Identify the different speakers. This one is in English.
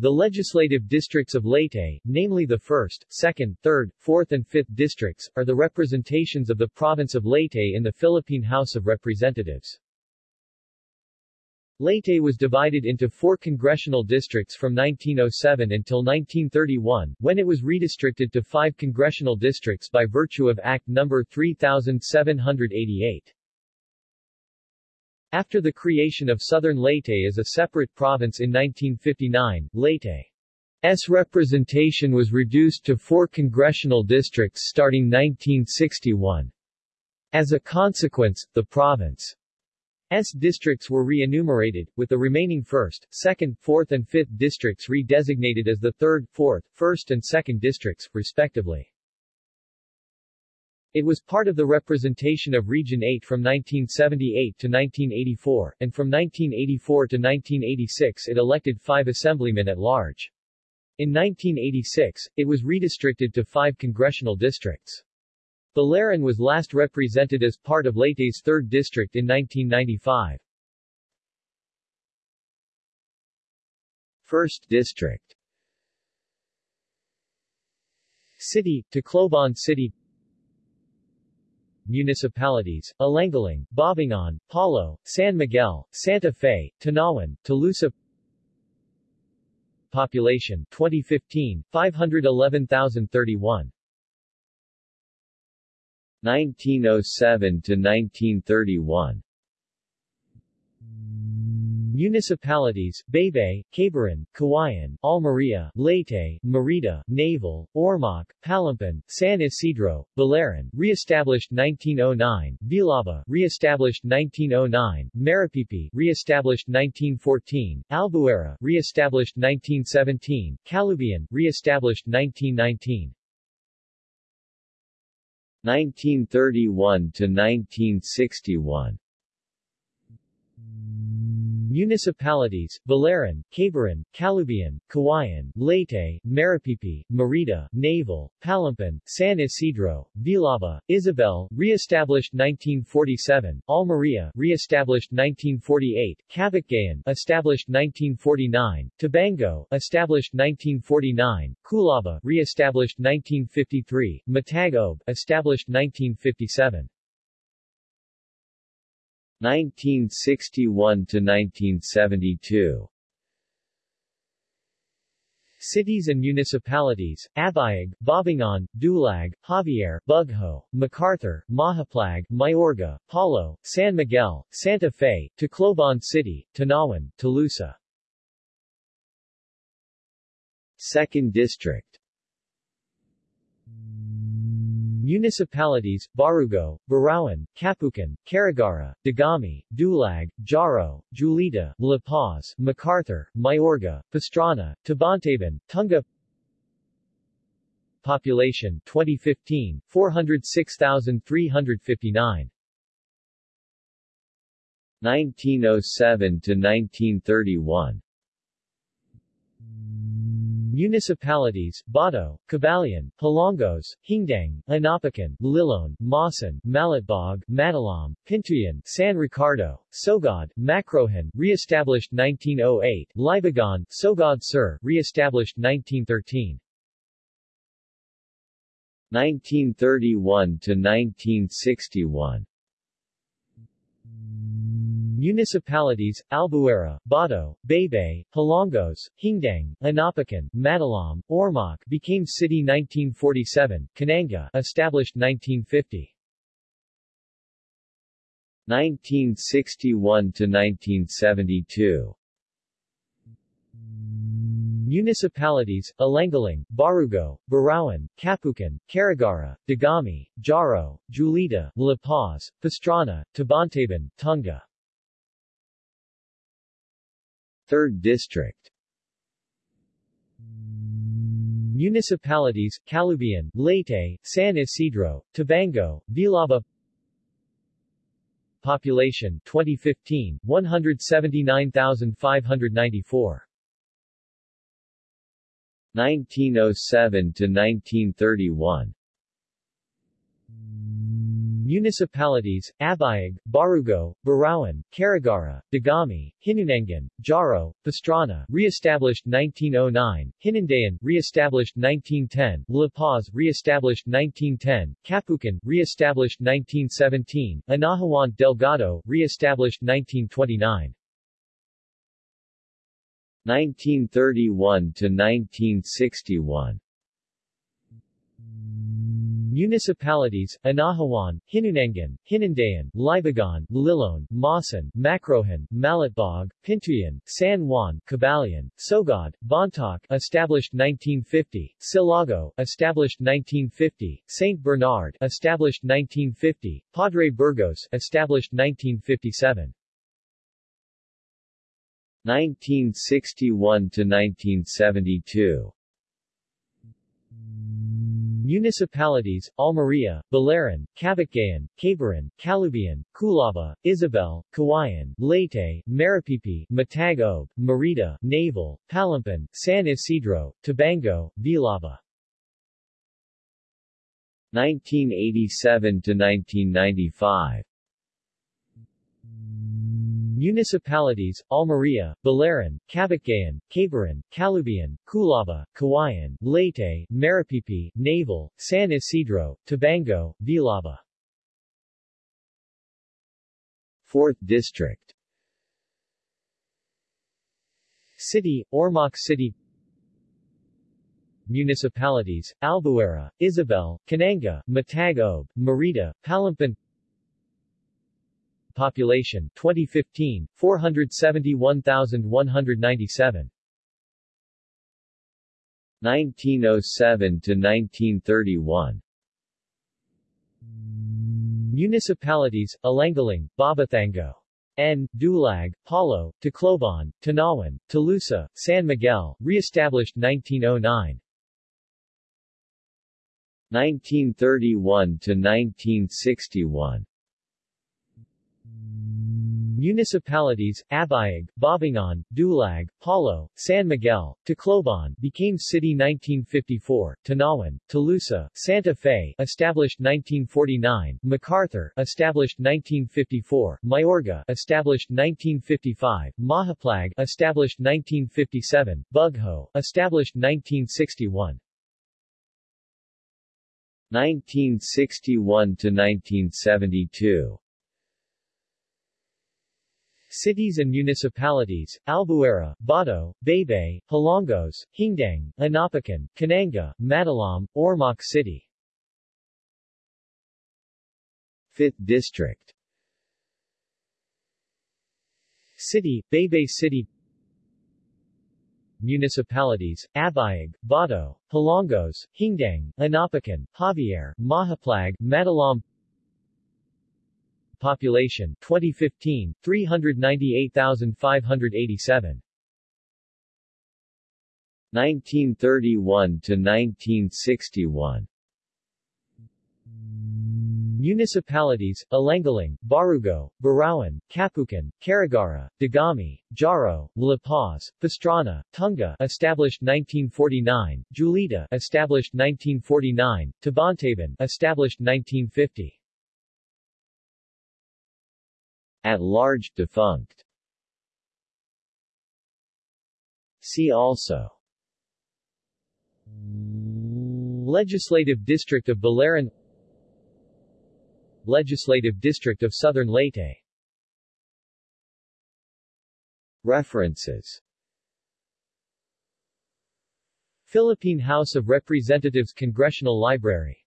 Speaker 1: The legislative districts of Leyte, namely the 1st, 2nd, 3rd, 4th and 5th districts, are the representations of the province of Leyte in the Philippine House of Representatives. Leyte was divided into four congressional districts from 1907 until 1931, when it was redistricted to five congressional districts by virtue of Act No. 3788. After the creation of Southern Leyte as a separate province in 1959, Leyte's representation was reduced to four congressional districts starting 1961. As a consequence, the province's districts were re-enumerated, with the remaining 1st, 2nd, 4th and 5th districts re-designated as the 3rd, 4th, 1st and 2nd districts, respectively. It was part of the representation of Region 8 from 1978 to 1984, and from 1984 to 1986 it elected five assemblymen at large. In 1986, it was redistricted to five congressional districts. Biliran was last represented as part of Leyte's 3rd District in 1995. 1st District City, Tacloban City municipalities, Alangalang, Babatngon, Palo, San Miguel, Santa Fe, Tanauan, Tolosa Population 2015, 511,031 1907 to 1931 Municipalities, Baybay, Caibiran, Kawayan, Almeria, Leyte, Merida, Naval, Ormoc, Palompon, San Isidro, Biliran, re-established 1909, Villaba, re-established 1909, Maripipi, re-established 1914, Albuera, re-established 1917, Calubian, re-established 1919. 1931 to 1961 Municipalities, Biliran, Caibiran, Calubian, Kawayan, Leyte, Maripipi, Merida, Naval, Palompon, San Isidro, Villaba, Isabel, re-established 1947, Almeria, re-established 1948, Cabucgayan, established 1949, Tabango, established 1949, Culaba, re-established 1953, Matag-ob, established 1957. 1961 to 1972 Cities and municipalities, Abuyog, Babatngon, Dulag, Javier, Bugho, MacArthur, Mahaplag, Mayorga, Palo, San Miguel, Santa Fe, Tacloban City, Tanauan, Tolosa. 2nd District Municipalities, Barugo, Burauen, Capoocan, Carigara, Dagami, Dulag, Jaro, Julita, La Paz, MacArthur, Mayorga, Pastrana, Tabontabon, Tunga Population 2015, 406,359 1907 to 1931 Municipalities, Bato, Cabalian, Hilongos, Hindang, Inopacan, Liloan, Maasin, Malitbog, Matalom, Pintuyan, San Ricardo, Sogod, Macrohon, re-established 1908, Libagon, Sogod Sur, re-established 1913. 1931 to 1961 Municipalities, Albuera, Bato, Baybay, Hilongos, Hindang, Inopacan, Matalom, Ormoc became city 1947, Kananga established 1950. 1961 to 1972 Municipalities, Alangalang, Barugo, Burauen, Capoocan, Carigara, Dagami, Jaro, Julita, La Paz, Pastrana, Tabontabon, Tunga 3rd District. Municipalities, Calubian, Leyte, San Isidro, Tabango, Villaba. Population 2015, 179,594 1907 to 1931 Municipalities, Abuyog, Barugo, Burauen, Carigara, Dagami, Hinunangan, Jaro, Pastrana, re-established 1909, Hinundayan, re-established 1910, La Paz, re-established 1910, Capoocan, re-established 1917, Anahawan Delgado, re-established 1929. 1931 to 1961 Municipalities, Anahawan, Hinunangan, Hinundayan, Libagon, Liloan, Maasin, Macrohon, Malitbog, Pintuyan, San Juan, Cabalian, Sogod, Bontoc, established 1950, Silago, established 1950, St. Bernard, established 1950, Padre Burgos, established 1957. 1961 to 1972 Municipalities, Almeria, Biliran, Cabucgayan, Caibiran, Calubian, Culaba, Isabel, Kawayan, Leyte, Maripipi, Matag Merida, Naval, Palompon, San Isidro, Tabango, Villaba. 1987 to 1995 Municipalities, Almeria, Biliran, Cabucgayan, Caibiran, Calubian, Culaba, Kawayan, Leyte, Maripipi, Naval, San Isidro, Tabango, Villaba. 4th District. City, Ormoc City. Municipalities, Albuera, Isabel, Kananga, Matag Obe, Merida, Palompon Population 2015 471,197 1907 to 1931 Municipalities, Alangalang, Babathango, N. Dulag, Palo, Tacloban, Tanauan, Tolosa, San Miguel, re-established 1909 1931 to 1961 Municipalities, Abuyog, Babatngon, Dulag, Palo, San Miguel, Tacloban became city 1954, Tanauan, Tolosa, Santa Fe established 1949, MacArthur established 1954, Mayorga established 1955, Mahaplag established 1957, Bugho established 1961. 1961 to 1972 Cities and municipalities, Albuera, Bato, Baybay, Hilongos, Hindang, Inopacan, Kananga, Matalom, Ormoc City. 5th District. City, Baybay City. Municipalities, Abuyog, Bato, Hilongos, Hindang, Inopacan, Javier, Mahaplag, Matalom Population 2015 398,587 1931 to 1961 Municipalities, Alangalang, Barugo, Burauen, Capoocan, Carigara, Dagami, Jaro, La Paz, Pastrana, Tunga established 1949, Julita established 1949, Tabontabon established 1950 At large, defunct. See also. Legislative District of Biliran Legislative District of Southern Leyte. References. Philippine House of Representatives Congressional Library